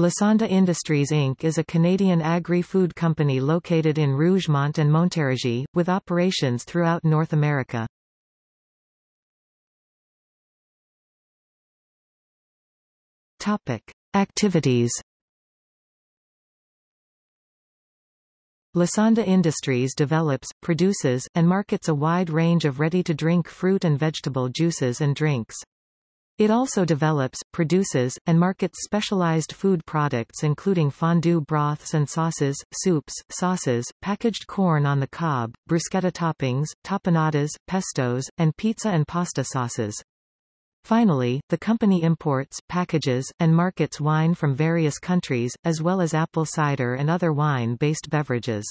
Lassonde Industries Inc. is a Canadian agri-food company located in Rougemont and Montérégie, with operations throughout North America. Topic. Activities Lassonde Industries develops, produces, and markets a wide range of ready-to-drink fruit and vegetable juices and drinks. It also develops, produces, and markets specialized food products including fondue broths and sauces, soups, sauces, packaged corn on the cob, bruschetta toppings, tapenadas, pestos, and pizza and pasta sauces. Finally, the company imports, packages, and markets wine from various countries, as well as apple cider and other wine-based beverages.